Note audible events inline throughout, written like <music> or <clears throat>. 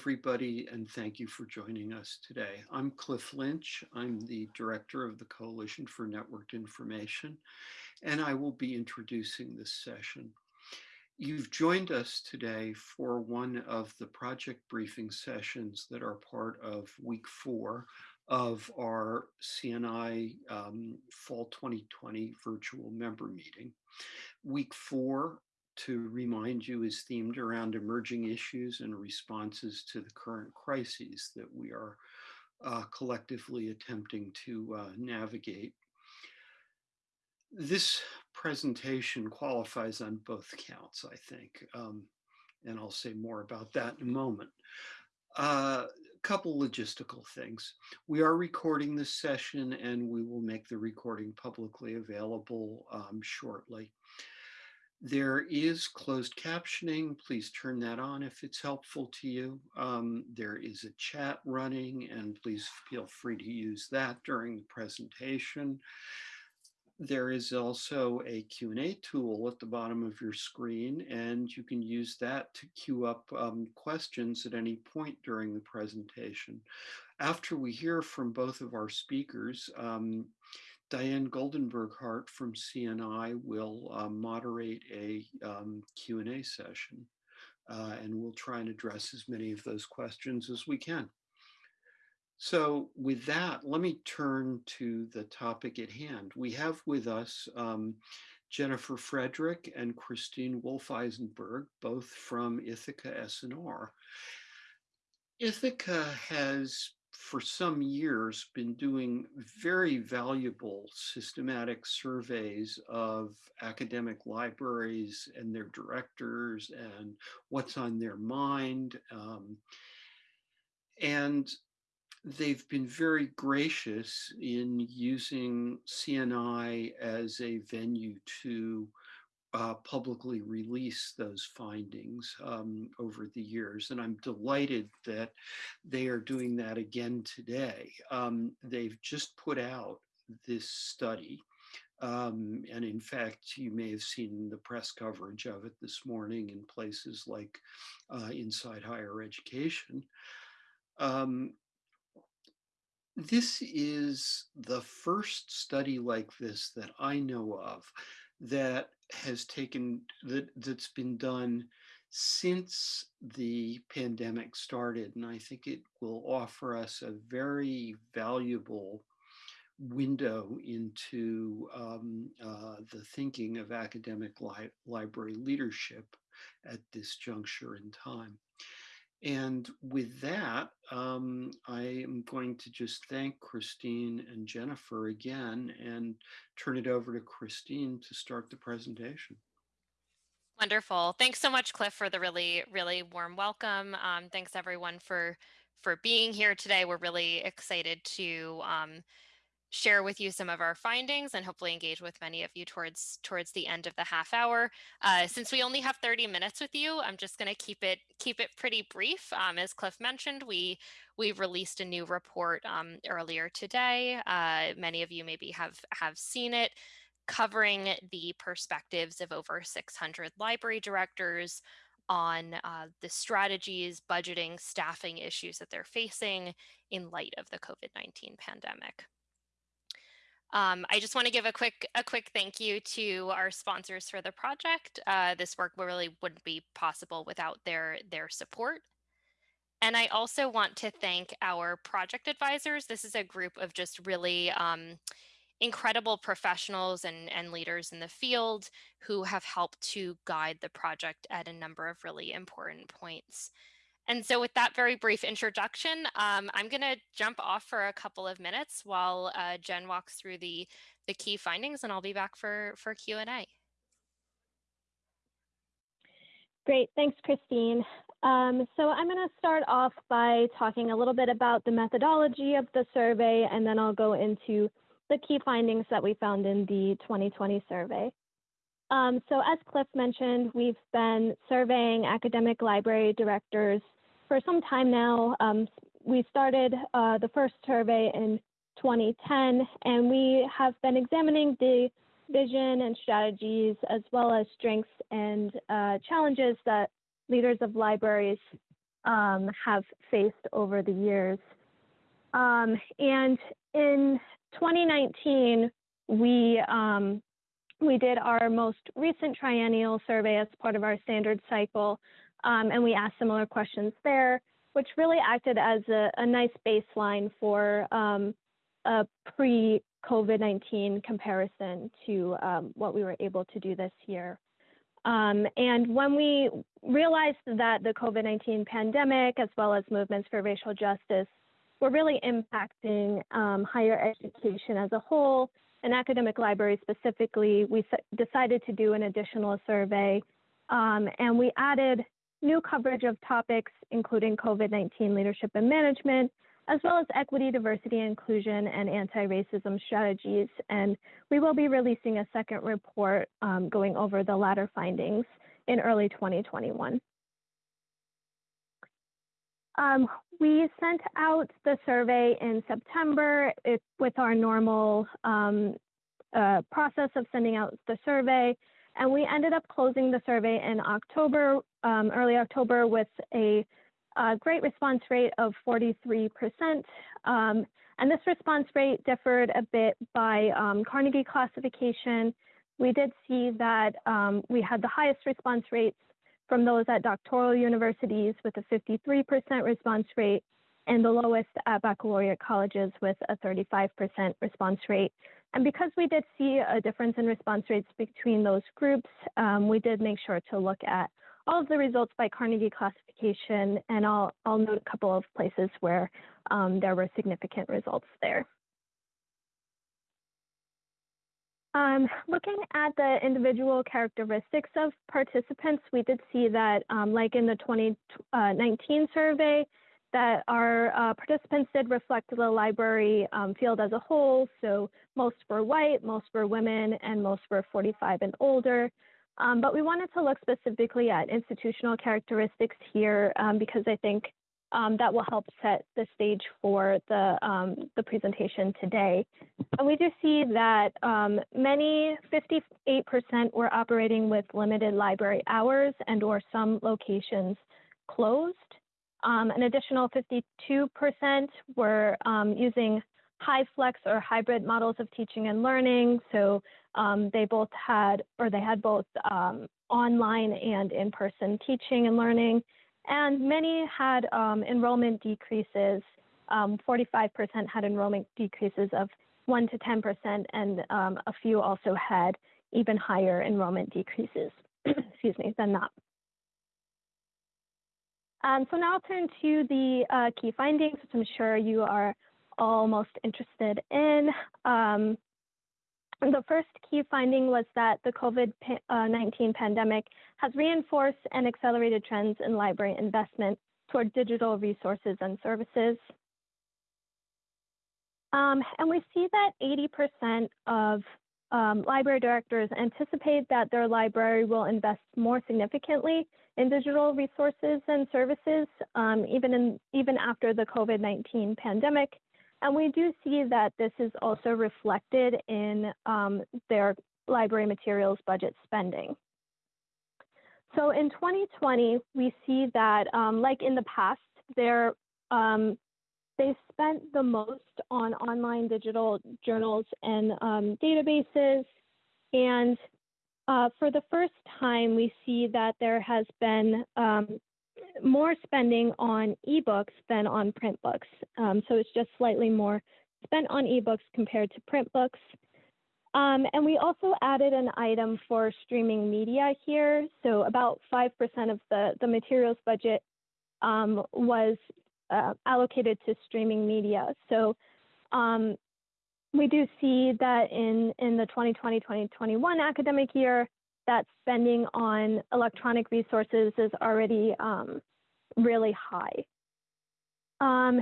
Everybody and thank you for joining us today. I'm Cliff Lynch. I'm the director of the Coalition for Networked Information and I will be introducing this session. You've joined us today for one of the project briefing sessions that are part of week four of our CNI um, Fall 2020 virtual member meeting. Week four to remind you is themed around emerging issues and responses to the current crises that we are uh, collectively attempting to uh, navigate. This presentation qualifies on both counts, I think, um, and I'll say more about that in a moment. A uh, couple logistical things. We are recording this session and we will make the recording publicly available um, shortly. There is closed captioning. Please turn that on if it's helpful to you. Um, there is a chat running and please feel free to use that during the presentation. There is also a Q&A tool at the bottom of your screen and you can use that to queue up um, questions at any point during the presentation. After we hear from both of our speakers, um, Diane Goldenberg Hart from CNI will uh, moderate a um, Q&A session uh, and we'll try and address as many of those questions as we can. So with that, let me turn to the topic at hand. We have with us um, Jennifer Frederick and Christine Wolff-Eisenberg, both from Ithaka S+R. Ithaka has for some years been doing very valuable systematic surveys of academic libraries and their directors and what's on their mind. Um, and they've been very gracious in using CNI as a venue to uh, publicly release those findings um, over the years. And I'm delighted that they are doing that again today. Um, they've just put out this study. Um, and in fact, you may have seen the press coverage of it this morning in places like uh, Inside Higher Education. Um, this is the first study like this that I know of that has taken that that's been done since the pandemic started and I think it will offer us a very valuable window into um, uh, the thinking of academic li library leadership at this juncture in time. And with that, um, I am going to just thank Christine and Jennifer again and turn it over to Christine to start the presentation. Wonderful. Thanks so much, Cliff, for the really, really warm welcome. Um, thanks everyone for for being here today. We're really excited to um, share with you some of our findings and hopefully engage with many of you towards towards the end of the half hour. Uh, since we only have 30 minutes with you, I'm just going to keep it keep it pretty brief. Um, as Cliff mentioned, we we released a new report um, earlier today. Uh, many of you maybe have have seen it covering the perspectives of over 600 library directors on uh, the strategies, budgeting, staffing issues that they're facing in light of the COVID-19 pandemic. Um, I just want to give a quick a quick thank you to our sponsors for the project. Uh, this work really wouldn't be possible without their their support. And I also want to thank our project advisors. This is a group of just really um, incredible professionals and, and leaders in the field who have helped to guide the project at a number of really important points. And so with that very brief introduction, um, I'm going to jump off for a couple of minutes while uh, Jen walks through the, the key findings and I'll be back for, for Q&A. Great, thanks, Christine. Um, so I'm going to start off by talking a little bit about the methodology of the survey, and then I'll go into the key findings that we found in the 2020 survey. Um, so as Cliff mentioned, we've been surveying academic library directors for some time now. Um, we started uh, the first survey in 2010, and we have been examining the vision and strategies as well as strengths and uh, challenges that leaders of libraries um, have faced over the years. Um, and in 2019, we um, we did our most recent triennial survey as part of our standard cycle, um, and we asked similar questions there, which really acted as a, a nice baseline for um, a pre-COVID-19 comparison to um, what we were able to do this year. Um, and when we realized that the COVID-19 pandemic, as well as movements for racial justice, were really impacting um, higher education as a whole, and academic libraries specifically, we decided to do an additional survey. Um, and we added new coverage of topics, including COVID-19 leadership and management, as well as equity, diversity, inclusion, and anti-racism strategies. And we will be releasing a second report um, going over the latter findings in early 2021. Um, we sent out the survey in September it, with our normal um, uh, process of sending out the survey. And we ended up closing the survey in October, um, early October, with a a great response rate of 43%. Um, and this response rate differed a bit by um, Carnegie classification. We did see that um, we had the highest response rates from those at doctoral universities with a 53% response rate and the lowest at baccalaureate colleges with a 35% response rate. And because we did see a difference in response rates between those groups, um, we did make sure to look at all of the results by Carnegie classification, and I'll, I'll note a couple of places where um, there were significant results there. Um, looking at the individual characteristics of participants, we did see that, um, like in the 2019 survey, that our uh, participants did reflect the library um, field as a whole. So most were white, most were women, and most were 45 and older. Um, but we wanted to look specifically at institutional characteristics here um, because I think um, that will help set the stage for the, um, the presentation today. And we do see that um, many, 58% were operating with limited library hours and or some locations closed. Um, an additional 52% were using high flex or hybrid models of teaching and learning. So um, they both had, or they had both um, online and in-person teaching and learning. And many had um, enrollment decreases. 45% um, had enrollment decreases of 1 to 10%, and um, a few also had even higher enrollment decreases, <clears throat> excuse me, than that. Um, so now I'll turn to the uh, key findings, which I'm sure you are all most interested in. Um, the first key finding was that the COVID-19 pandemic has reinforced and accelerated trends in library investment toward digital resources and services. Um, and we see that 80% of um, library directors anticipate that their library will invest more significantly in digital resources and services, um, even, in, even after the COVID-19 pandemic. And we do see that this is also reflected in um, their library materials budget spending. So in 2020, we see that, um, like in the past, they're, um, they spent the most on online digital journals and um, databases. And uh, for the first time, we see that there has been um, more spending on ebooks than on print books. Um, so it's just slightly more spent on ebooks compared to print books. Um, and we also added an item for streaming media here. So about 5% of the, the materials budget um, was uh, allocated to streaming media. So um, we do see that in, in the 2020-2021 academic year, that spending on electronic resources is already um, really high. Um,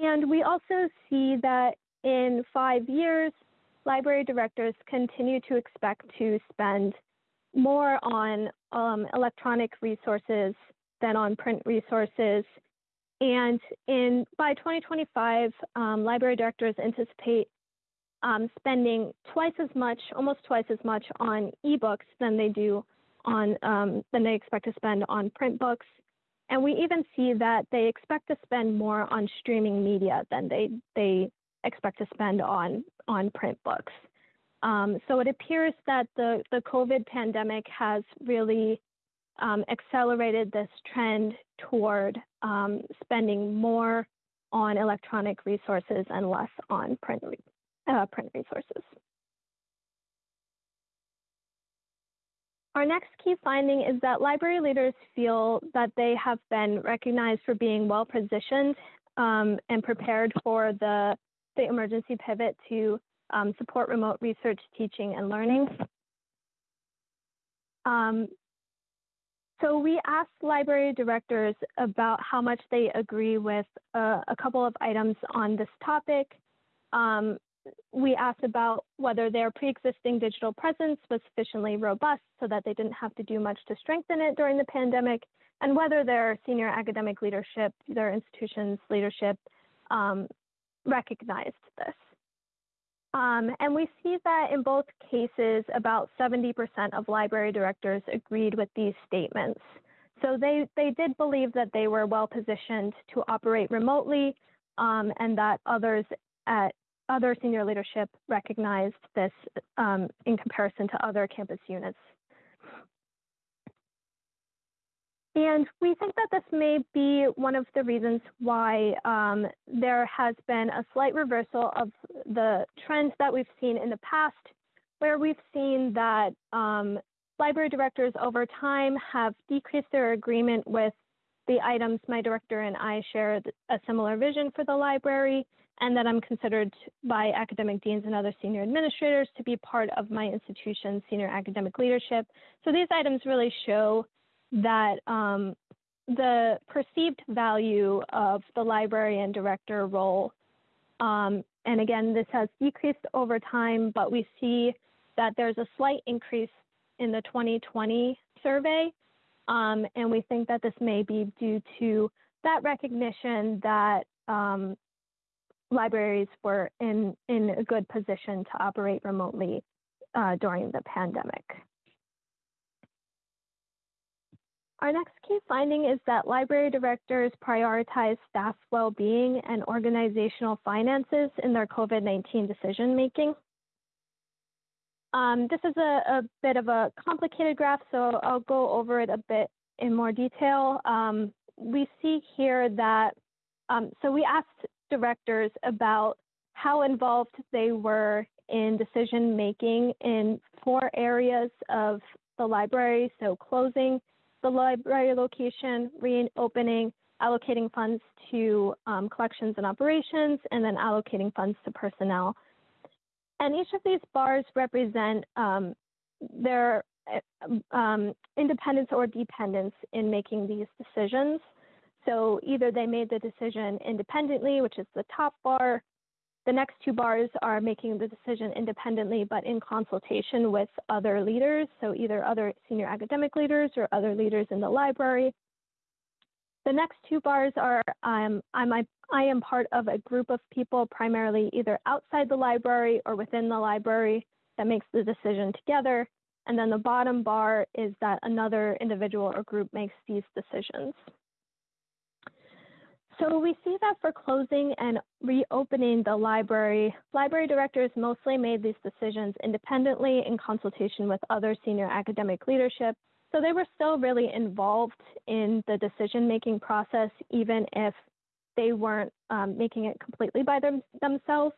and we also see that in five years, library directors continue to expect to spend more on um, electronic resources than on print resources. And in by 2025, um, library directors anticipate um, spending twice as much, almost twice as much on ebooks than they do on um, than they expect to spend on print books. And we even see that they expect to spend more on streaming media than they they expect to spend on on print books. Um, so it appears that the the COVID pandemic has really um, accelerated this trend toward um, spending more on electronic resources and less on print uh, print resources. Our next key finding is that library leaders feel that they have been recognized for being well positioned um, and prepared for the, the emergency pivot to um, support remote research, teaching, and learning. Um, so we asked library directors about how much they agree with uh, a couple of items on this topic. Um, we asked about whether their pre-existing digital presence was sufficiently robust so that they didn't have to do much to strengthen it during the pandemic, and whether their senior academic leadership, their institution's leadership, um, recognized this. Um, and we see that in both cases, about 70% of library directors agreed with these statements. So they, they did believe that they were well positioned to operate remotely um, and that others at other senior leadership recognized this um, in comparison to other campus units. And we think that this may be one of the reasons why um, there has been a slight reversal of the trends that we've seen in the past, where we've seen that um, library directors over time have decreased their agreement with the items my director and I share a similar vision for the library, and that I'm considered by academic deans and other senior administrators to be part of my institution's senior academic leadership. So these items really show that um, the perceived value of the librarian director role, um, and again, this has decreased over time, but we see that there's a slight increase in the 2020 survey. Um, and we think that this may be due to that recognition that um, libraries were in, in a good position to operate remotely uh, during the pandemic. Our next key finding is that library directors prioritize staff well-being and organizational finances in their COVID-19 decision making. Um, this is a, a, bit of a complicated graph, so I'll go over it a bit in more detail. Um, we see here that, um, so we asked directors about how involved they were in decision making in four areas of the library. So closing the library location, reopening, allocating funds to um, collections and operations, and then allocating funds to personnel. And each of these bars represent um, their um, independence or dependence in making these decisions. So either they made the decision independently, which is the top bar. The next two bars are making the decision independently, but in consultation with other leaders. So either other senior academic leaders or other leaders in the library. The next two bars are um, I'm, I, I am part of a group of people, primarily either outside the library or within the library, that makes the decision together. And then the bottom bar is that another individual or group makes these decisions. So we see that for closing and reopening the library, library directors mostly made these decisions independently in consultation with other senior academic leadership. So they were still really involved in the decision-making process, even if they weren't um, making it completely by them, themselves.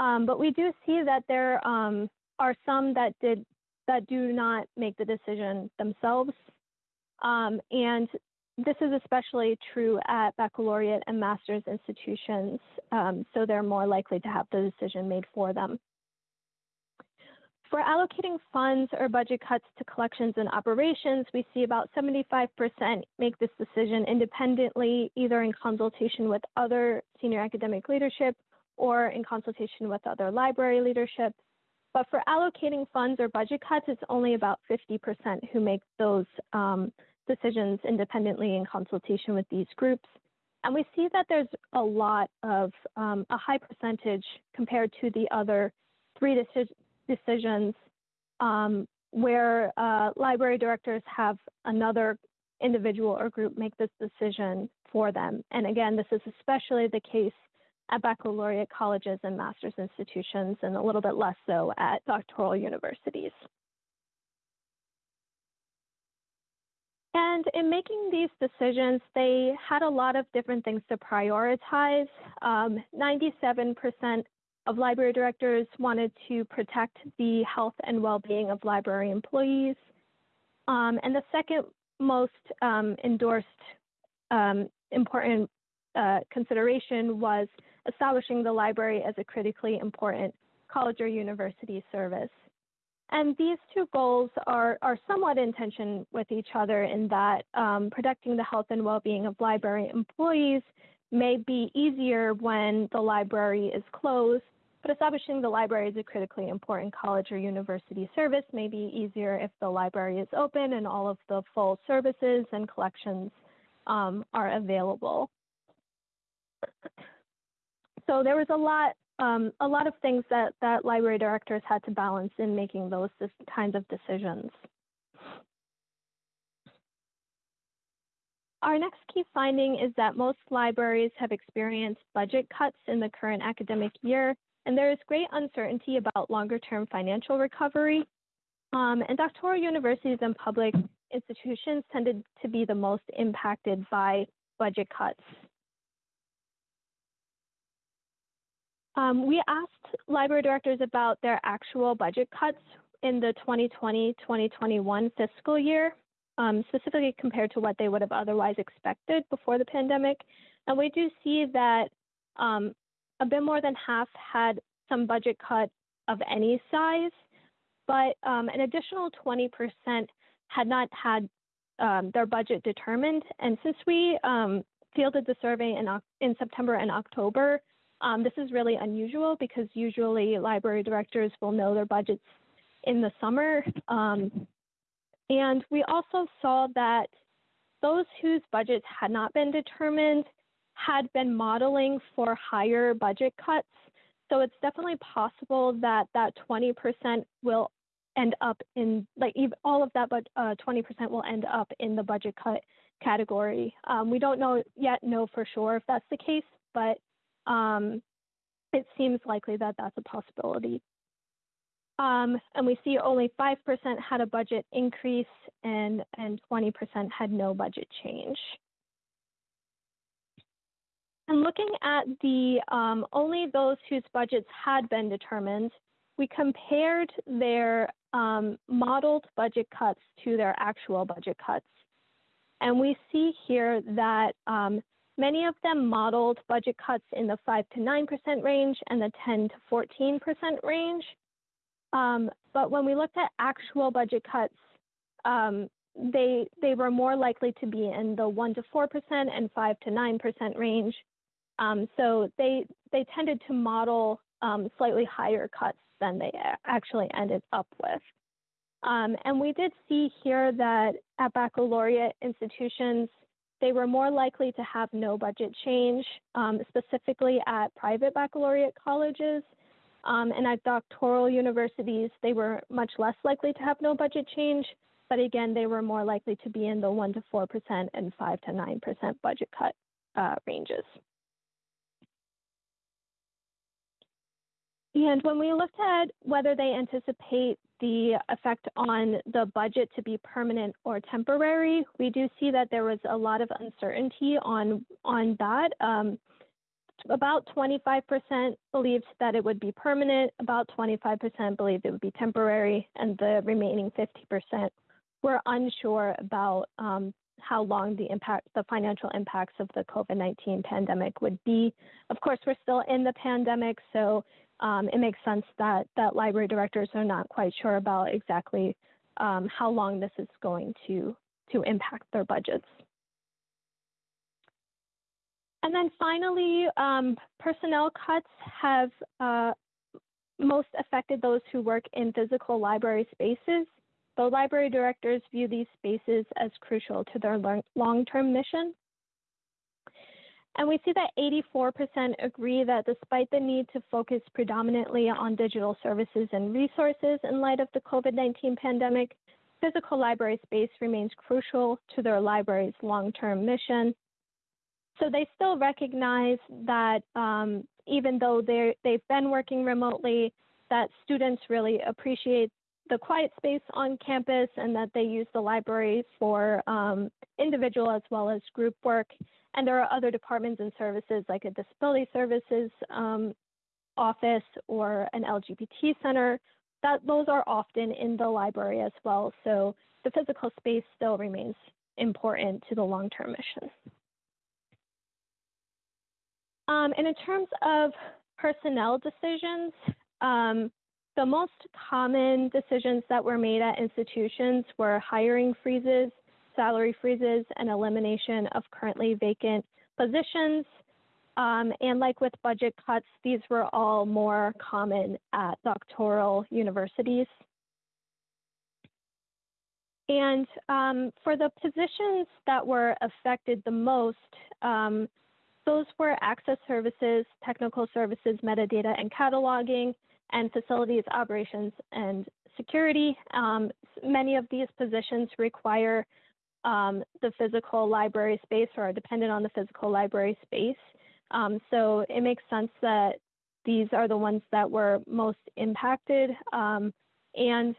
Um, but we do see that there um, are some that did that do not make the decision themselves. Um, and this is especially true at baccalaureate and master's institutions, um, so they're more likely to have the decision made for them. For allocating funds or budget cuts to collections and operations, we see about 75% make this decision independently, either in consultation with other senior academic leadership or in consultation with other library leadership. But for allocating funds or budget cuts, it's only about 50% who make those um, decisions independently in consultation with these groups. And we see that there's a lot of, um, a high percentage compared to the other three deci decisions um, where uh, library directors have another individual or group make this decision for them. And again, this is especially the case at baccalaureate colleges and master's institutions, and a little bit less so at doctoral universities. And in making these decisions, they had a lot of different things to prioritize. 97% um, of library directors wanted to protect the health and well-being of library employees. Um, and the second most um, endorsed um, important uh, consideration was establishing the library as a critically important college or university service. And these two goals are, are somewhat in tension with each other in that um, protecting the health and well-being of library employees may be easier when the library is closed, but establishing the library as a critically important college or university service may be easier if the library is open and all of the full services and collections um, are available. So there was a lot um, a lot of things that, that library directors had to balance in making those kinds of decisions. Our next key finding is that most libraries have experienced budget cuts in the current academic year, and there is great uncertainty about longer term financial recovery. Um, and doctoral universities and public institutions tended to be the most impacted by budget cuts. Um, we asked library directors about their actual budget cuts in the 2020-2021 fiscal year, um, specifically compared to what they would have otherwise expected before the pandemic. And we do see that um, a bit more than half had some budget cut of any size, but um, an additional 20% had not had um, their budget determined. And since we um, fielded the survey in, in September and October, um, this is really unusual because usually library directors will know their budgets in the summer. Um, and we also saw that those whose budgets had not been determined had been modeling for higher budget cuts. So it's definitely possible that that 20% will end up in, like all of that, but uh, 20% will end up in the budget cut category. Um, we don't know yet know for sure if that's the case, but um, it seems likely that that's a possibility. Um, and we see only 5% had a budget increase and, and 20% had no budget change. And looking at the um, only those whose budgets had been determined, we compared their um, modeled budget cuts to their actual budget cuts. And we see here that um, Many of them modeled budget cuts in the 5 to 9% range and the 10 to 14% range. Um, but when we looked at actual budget cuts, um, they, they were more likely to be in the 1 to 4% and 5 to 9% range. Um, so they, they tended to model um, slightly higher cuts than they actually ended up with. Um, and we did see here that at baccalaureate institutions, they were more likely to have no budget change, um, specifically at private baccalaureate colleges. Um, and at doctoral universities, they were much less likely to have no budget change, but again, they were more likely to be in the 1 to 4% and 5 to 9% budget cut uh, ranges. And when we looked at whether they anticipate the effect on the budget to be permanent or temporary, we do see that there was a lot of uncertainty on, on that. Um, about 25% believed that it would be permanent, about 25% believed it would be temporary, and the remaining 50% were unsure about um, how long the impact, the financial impacts of the COVID-19 pandemic would be. Of course, we're still in the pandemic, so um, it makes sense that, that library directors are not quite sure about exactly um, how long this is going to, to impact their budgets. And then finally, um, personnel cuts have uh, most affected those who work in physical library spaces. The library directors view these spaces as crucial to their long-term mission. And we see that 84% agree that despite the need to focus predominantly on digital services and resources in light of the COVID 19 pandemic, physical library space remains crucial to their library's long term mission. So they still recognize that um, even though they've been working remotely, that students really appreciate the quiet space on campus and that they use the library for um, individual as well as group work. And there are other departments and services like a disability services um, office or an LGBT center that those are often in the library as well. So the physical space still remains important to the long-term mission. Um, and in terms of personnel decisions, um, the most common decisions that were made at institutions were hiring freezes, salary freezes, and elimination of currently vacant positions. Um, and like with budget cuts, these were all more common at doctoral universities. And um, for the positions that were affected the most, um, those were access services, technical services, metadata and cataloging, and facilities operations and security. Um, many of these positions require um, the physical library space or are dependent on the physical library space. Um, so it makes sense that these are the ones that were most impacted. Um, and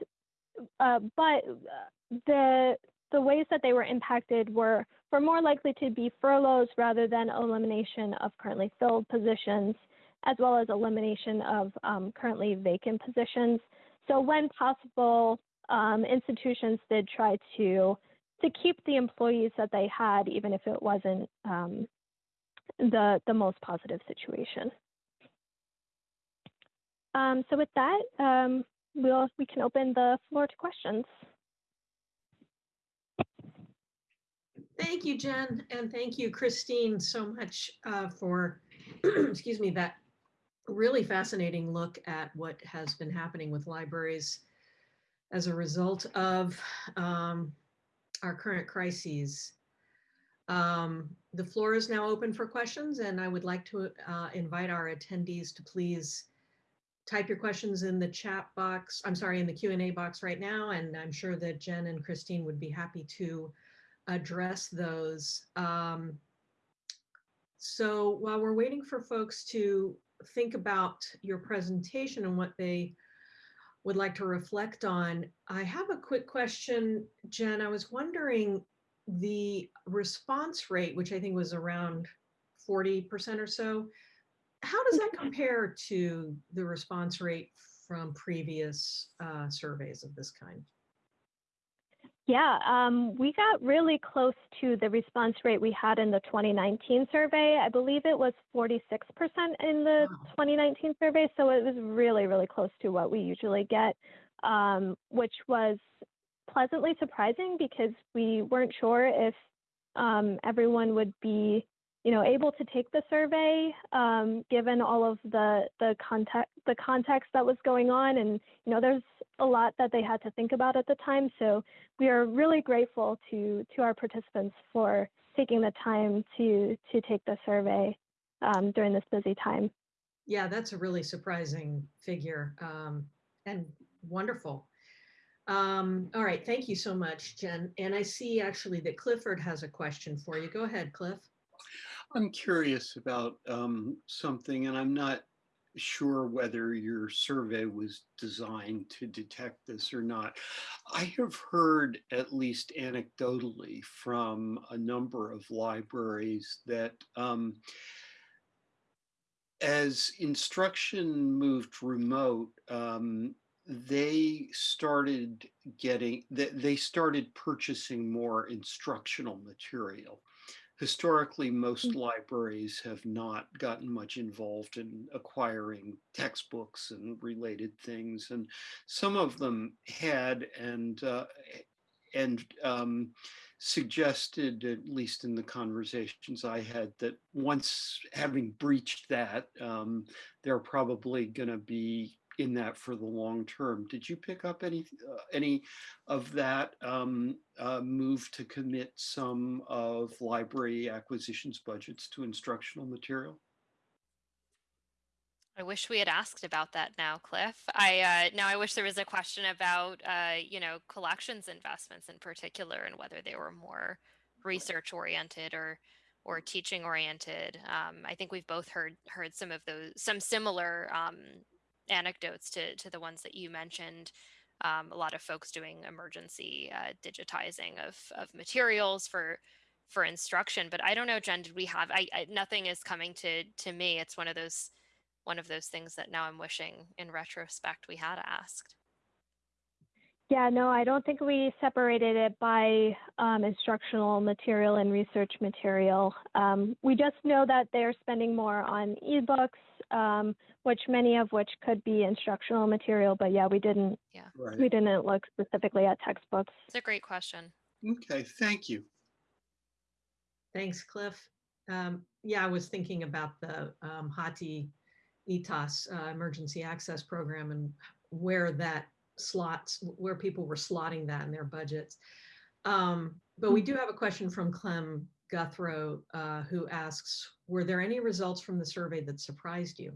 uh, but the the ways that they were impacted were were more likely to be furloughs rather than elimination of currently filled positions as well as elimination of um, currently vacant positions. So when possible, um, institutions did try to to keep the employees that they had, even if it wasn't um, the the most positive situation. Um, so with that, um, we'll we can open the floor to questions. Thank you, Jen, and thank you, Christine, so much uh, for, <clears throat> excuse me, that really fascinating look at what has been happening with libraries as a result of um, our current crises. Um, the floor is now open for questions and I would like to uh, invite our attendees to please type your questions in the chat box, I'm sorry, in the Q&A box right now, and I'm sure that Jen and Christine would be happy to address those. Um, so while we're waiting for folks to think about your presentation and what they would like to reflect on. I have a quick question, Jen. I was wondering the response rate, which I think was around 40% or so, how does that compare to the response rate from previous uh, surveys of this kind? Yeah, um, we got really close to the response rate we had in the 2019 survey. I believe it was 46% in the wow. 2019 survey. So it was really, really close to what we usually get, um, which was pleasantly surprising because we weren't sure if um, everyone would be you know, able to take the survey, um, given all of the the context the context that was going on, and you know, there's a lot that they had to think about at the time. So we are really grateful to to our participants for taking the time to to take the survey um, during this busy time. Yeah, that's a really surprising figure um, and wonderful. Um, all right, thank you so much, Jen. And I see actually that Clifford has a question for you. Go ahead, Cliff. I'm curious about um, something, and I'm not sure whether your survey was designed to detect this or not. I have heard, at least anecdotally, from a number of libraries that um, as instruction moved remote, um, they started getting, they started purchasing more instructional material historically, most mm. libraries have not gotten much involved in acquiring textbooks and related things, and some of them had and uh, and um, suggested, at least in the conversations I had, that once having breached that, um, they're probably going to be in that for the long term. Did you pick up any uh, any of that um, uh, move to commit some of library acquisitions budgets to instructional material? I wish we had asked about that now, Cliff. I uh, now I wish there was a question about uh, you know collections investments in particular and whether they were more research oriented or or teaching oriented. Um, I think we've both heard heard some of those some similar um, anecdotes to to the ones that you mentioned. Um, a lot of folks doing emergency uh, digitizing of of materials for for instruction. But I don't know, Jen. Did we have? I, I nothing is coming to to me. It's one of those one of those things that now I'm wishing in retrospect we had asked. Yeah, no, I don't think we separated it by um, instructional material and research material. Um, we just know that they're spending more on ebooks, um, which many of which could be instructional material. But yeah, we didn't. Yeah, Right. We didn't look specifically at textbooks. it's a great question. Okay, thank you. Thanks, Cliff. Um, yeah, I was thinking about the um, Hathi ETAS uh, Emergency Access Program and where that slots, where people were slotting that in their budgets. Um, but we do have a question from Clem Guthro, uh, who asks, were there any results from the survey that surprised you?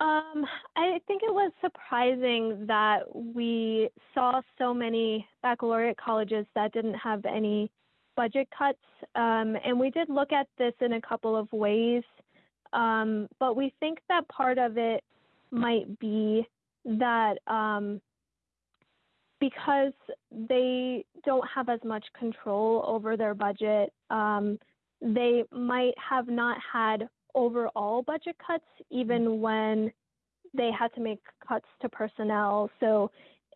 Um, I think it was surprising that we saw so many baccalaureate colleges that didn't have any budget cuts. Um, and we did look at this in a couple of ways. Um, but we think that part of it might be that um, because they don't have as much control over their budget, um, they might have not had overall budget cuts, even when they had to make cuts to personnel. So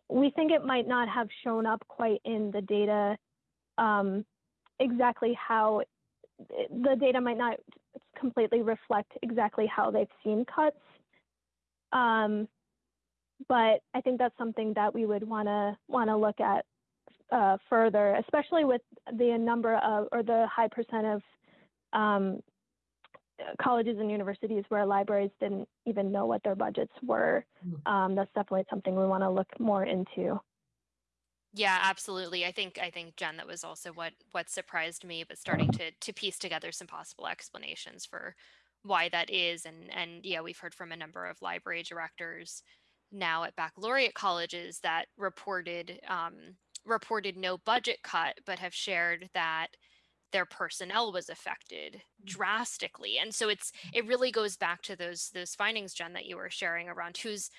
we think it might not have shown up quite in the data um, exactly how the data might not completely reflect exactly how they've seen cuts. Um, but I think that's something that we would want to want to look at uh, further, especially with the number of or the high percent of um, colleges and universities where libraries didn't even know what their budgets were. Mm. Um, that's definitely something we want to look more into. Yeah, absolutely. I think I think Jen, that was also what what surprised me, but starting to to piece together some possible explanations for why that is. And and yeah, we've heard from a number of library directors now at baccalaureate colleges that reported um, reported no budget cut, but have shared that their personnel was affected mm. drastically. And so it's mm. it really goes back to those those findings, Jen, that you were sharing around who's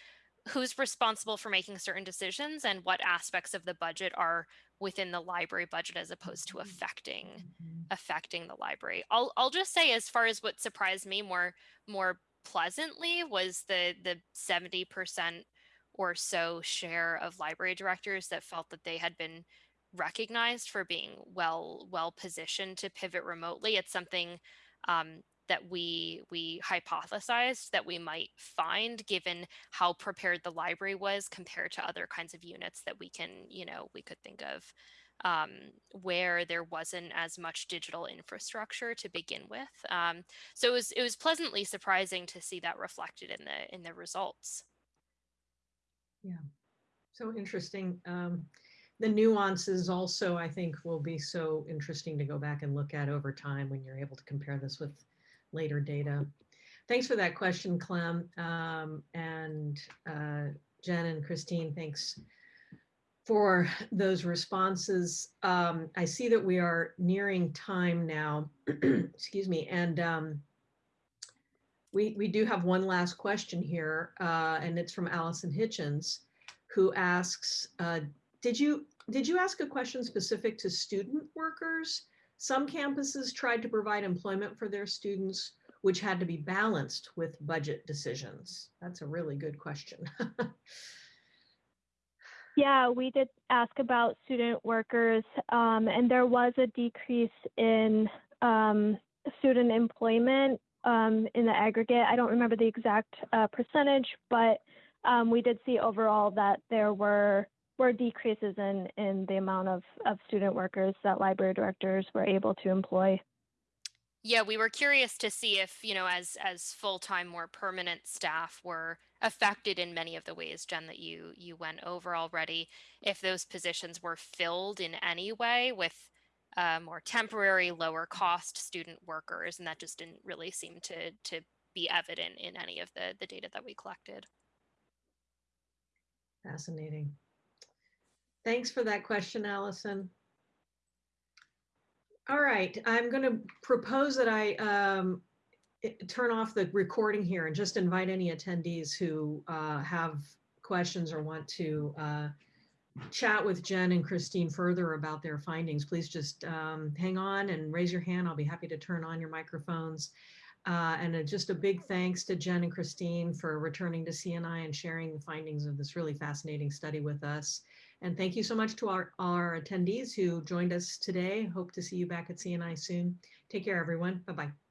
who's responsible for making certain decisions and what aspects of the budget are within the library budget as opposed to mm-hmm. affecting mm-hmm. affecting the library. I'll I'll just say as far as what surprised me more more pleasantly was the the 70% or so share of library directors that felt that they had been recognized for being well well positioned to pivot remotely. It's something um, that we we hypothesized that we might find given how prepared the library was compared to other kinds of units that we can you know we could think of um, where there wasn't as much digital infrastructure to begin with um, so it was it was pleasantly surprising to see that reflected in the in the results Yeah, So interesting. Um, the nuances also, I think, will be so interesting to go back and look at over time when you're able to compare this with later data. Thanks for that question, Clem. Um, and uh, Jen and Christine, thanks for those responses. Um, I see that we are nearing time now, <clears throat> excuse me, and um, we, we do have one last question here, uh, and it's from Allison Hitchens, who asks, uh, did you did you ask a question specific to student workers? Some campuses tried to provide employment for their students, which had to be balanced with budget decisions. That's a really good question. <laughs> Yeah, we did ask about student workers, um, and there was a decrease in um, student employment um, in the aggregate. I don't remember the exact uh, percentage, but um, we did see overall that there were were decreases in in the amount of of student workers that library directors were able to employ. Yeah, we were curious to see if, you know, as as full-time, more permanent staff were affected in many of the ways, Jen, that you you went over already, if those positions were filled in any way with uh, more temporary, lower cost student workers, and that just didn't really seem to to be evident in any of the the data that we collected. Fascinating. Thanks for that question, Allison. All right, I'm going to propose that I um, turn off the recording here and just invite any attendees who uh, have questions or want to uh, chat with Jen and Christine further about their findings. Please just um, hang on and raise your hand. I'll be happy to turn on your microphones. Uh, and uh, just a big thanks to Jen and Christine for returning to CNI and sharing the findings of this really fascinating study with us. And thank you so much to our, our attendees who joined us today. Hope to see you back at CNI soon. Take care, everyone. Bye-bye.